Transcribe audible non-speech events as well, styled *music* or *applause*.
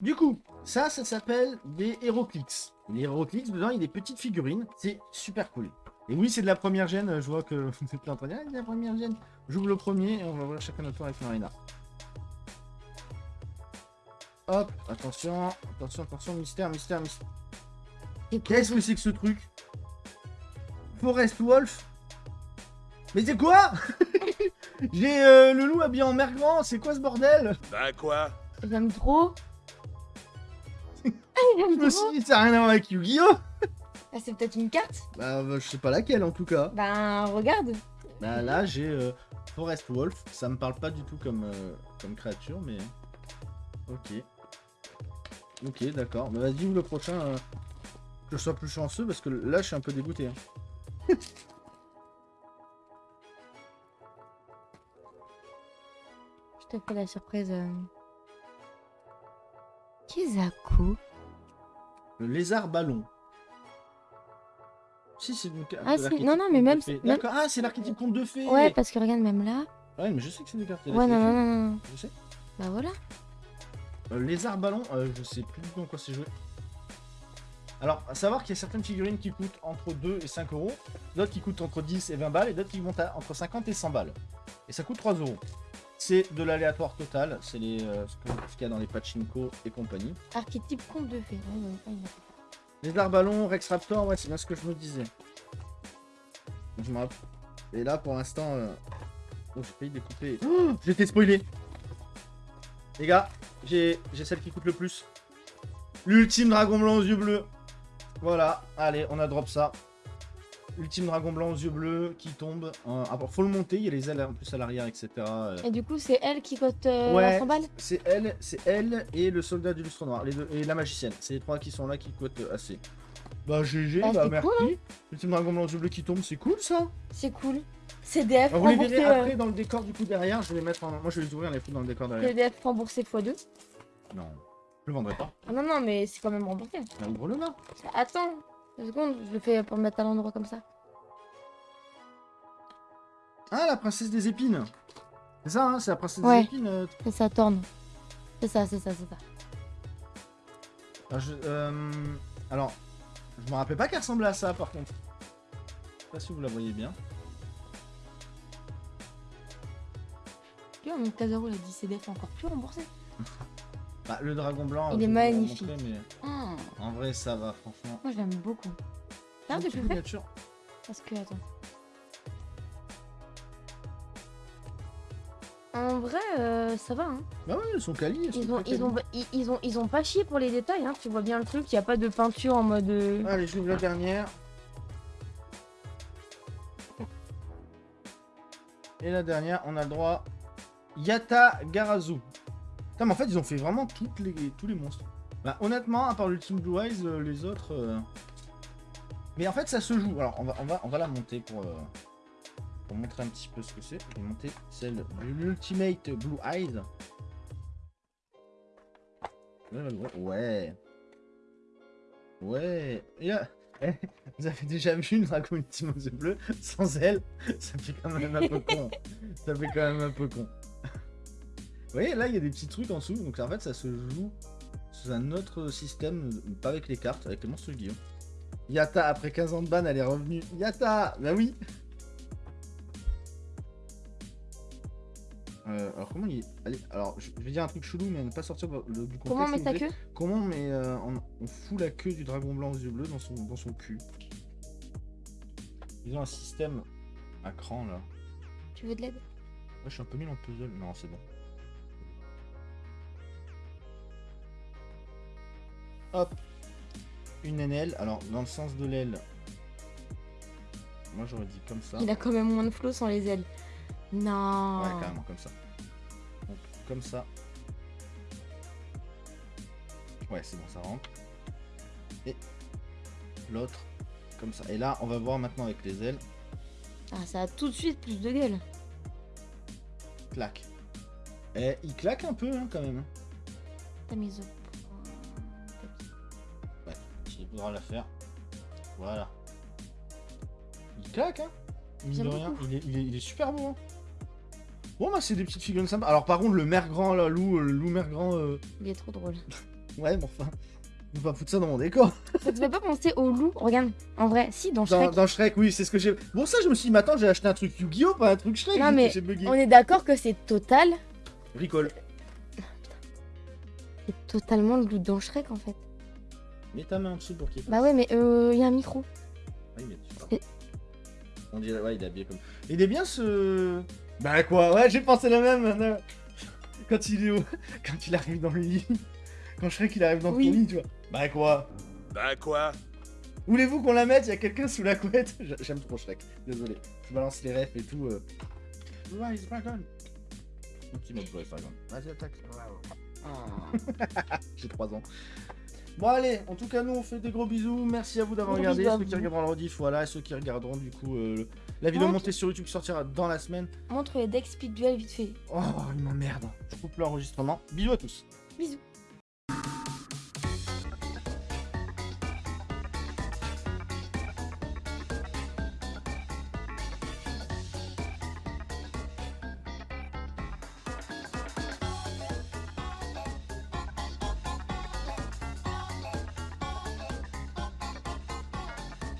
Du coup, ça, ça s'appelle des Heroclix. Les Heroclix, dedans, il y a des petites figurines. C'est super cool. Et oui, c'est de la première gêne. Je vois que *laughs* vous êtes en train de dire, ah, c'est de la première gêne. J'ouvre le premier et on va voir chacun notre tour avec Marina. Hop, attention, attention, attention, mystère, mystère, mystère. Qu'est-ce que c'est que ce truc? Forest Wolf? Mais c'est quoi? *laughs* J'ai euh, le loup habillé en mer grand, c'est quoi ce bordel? Bah quoi? J'aime trop. Je J'aime me suis trop. dit, ça n'a rien à voir avec Yu-Gi-Oh Ah, c'est peut-être une carte? Bah, bah, je sais pas laquelle en tout cas. Ben, regarde. Bah là, j'ai euh, Forest Wolf. Ça me parle pas du tout comme, euh, comme créature, mais... Ok. Ok, d'accord. Bah vas-y, le prochain, euh, que je sois plus chanceux, parce que là, je suis un peu dégoûté. hein. *laughs* Je te fais la surprise. Kizaku Le lézard ballon. Si, c'est donc... Ah, si, non, non, mais même- même- ah, c'est l'archétype conte de fées Ouais, parce que regarde, même là. Ouais, mais je sais que c'est des cartes. Ouais, non, non, non, non. Je sais. Bah voilà. Euh, lézard ballon, euh, je sais plus du tout en quoi c'est joué. Alors, à savoir qu'il y a certaines figurines qui coûtent entre 2 et 5 euros, d'autres qui coûtent entre 10 et 20 balles, et d'autres qui montent à entre 50 et 100 balles. Et ça coûte 3 euros. C'est de l'aléatoire total, c'est les, euh, ce qu'il y a dans les pachinko et compagnie. Archétype conte de fées. Ouais, ouais, ouais, ouais. Lézard ballon, Rex Raptor, ouais, c'est bien ce que je me disais. Je me rappelle. Et là, pour l'instant, euh... oh, j'ai failli découper. Oh, *gasps* j'ai été spoilé. Les gars, j'ai j'ai celle qui coûte le plus. L'ultime dragon blanc aux yeux bleus. Voilà, allez, on a drop ça. Ultime dragon blanc aux yeux bleus qui tombe. Euh, ah, faut le monter, il y a les ailes en plus à l'arrière, etc. euh. Et du coup, c'est elle qui cote euh, Ouais. la 100 balles C'est elle, c'est elle et le soldat du lustre noir, les deux, et la magicienne. C'est les trois qui sont là qui coûtent assez. Bah GG, Bah, bah, merci. cool, Ultime dragon blanc aux yeux bleus qui tombe, c'est cool ça. C'est cool. CDF Alors, vous les verrez euh, après dans le décor du coup derrière, je vais les mettre en... Moi je vais les ouvrir, les foutre dans le décor derrière. CDF remboursé x2. Non, je le vendrai pas. Ah non, non, mais c'est quand même remboursé. Bah, ouvre-le là. Attends, deux secondes, je le fais pour le mettre à l'endroit comme ça. Ah, la princesse des épines. C'est ça, hein, c'est la princesse Ouais. des épines. euh, C'est ça, tourne. C'est ça, c'est ça, c'est ça. Alors, je, euh, alors, je me rappelais pas qu'elle ressemblait à ça par contre. Je sais pas si vous la voyez bien. Tu vois, mon Kazaro, il a dit CDF encore plus remboursé. Bah, le dragon blanc. Il est magnifique. montrer, mais Ah, en vrai, ça va, franchement. moi, je l'aime beaucoup. Faire miniature. Parce que, attends. En vrai, euh, ça va, hein. Bah ouais, ils sont quali. Ils ont, ils, ont, ils, ont, ils ont pas chié pour les détails, hein. Tu vois bien le truc, il n'y a pas de peinture en mode... euh, Allez, j'ouvre la dernière. Et la dernière, on a le droit. Yata Garazu. Putain, mais en fait, ils ont fait vraiment toutes les, tous les monstres. Bah, honnêtement, à part l'Ultime Blue Eyes, euh, les autres. euh, Mais en fait, ça se joue. Alors, on va, on va, on va la monter pour, euh, pour montrer un petit peu ce que c'est. Je vais monter celle de l'Ultimate Blue Eyes. Ouais. Ouais. Eh, *laughs* vous avez déjà vu le dragon ultime aux yeux bleus? Sans elle Ça fait quand même un peu con. *laughs* Ça fait quand même un peu con. Vous voyez, là, il y a des petits trucs en dessous. Donc, en fait, ça se joue sous un autre système, pas avec les cartes, avec les monstres Guillaume. Yata, après 15 ans de ban, elle est revenue. Yata Bah oui Euh, alors comment il Allez, alors je vais dire un truc chelou mais ne pas sortir le- du contexte. Comment s'il met ta queue? Comment mais euh, on, on fout la queue du dragon blanc aux yeux bleus dans son, dans son cul? Ils ont un système à cran là. Tu veux de l'aide? Ouais, je suis un peu nul en puzzle. Non, c'est bon. Hop. Une aile. Alors, dans le sens de l'aile. Moi, j'aurais dit comme ça. Il a quand même moins de flow sans les ailes. Non. Ouais, carrément, comme ça. Donc, comme ça. Ouais, c'est bon, ça rentre. Et l'autre, comme ça. Et là, on va voir maintenant avec les ailes. Ah, ça a tout de suite plus de gueule. Clac. Et il claque un peu, hein, quand même. T'as mis il faudra la faire. Voilà. Il claque, hein Mine J'aime de rien, beaucoup. il est, il, est, il est super beau, hein Bon, bah, c'est des petites figurines sympas. Alors, par contre, le mer grand, là, loup, euh, le loup mer grand, euh, Il est trop drôle. *laughs* Ouais, mais enfin. On va pas foutre ça dans mon décor. *laughs* Ça te fait pas penser au loup? Regarde, en vrai, si, dans Shrek. dans Shrek, oui, c'est ce que j'ai. Bon, ça, je me suis dit, mais attends, j'ai acheté un truc Yu-Gi-Oh! pas un truc Shrek. Non, mais. On est d'accord que c'est total. Bricole. C'est totalement le loup dans Shrek en fait. Mets ta main en dessous pour qu'il fasse. Bah ouais, mais euh, il y a un micro. Oui, mais tu parles. Et- On dirait, ouais, il est habillé comme. Il est bien ce. Bah quoi, ouais, j'ai pensé la même. Anna. Quand il est au... *laughs* Quand il arrive dans le lit. Quand Shrek il arrive dans Oui. ton lit, tu vois. Bah quoi Bah quoi Voulez-vous qu'on la mette? Il y a quelqu'un sous la couette? *laughs* J'a- J'aime trop Shrek, désolé. Je balance les refs et tout. Euh... Ouais, it's dragon. Un petit mot pour les dragons. Vas-y, attaque. *laughs* J'ai 3 ans. Bon allez, en tout cas nous on fait des gros bisous, merci à vous d'avoir regardé, bisous ceux qui regarderont le rediff, voilà, et ceux qui regarderont du coup euh, la vidéo montée sur YouTube qui sortira dans la semaine. Montre les decks speed duel vite fait. Oh il m'emmerde, je coupe l'enregistrement. Bisous à tous. Bisous.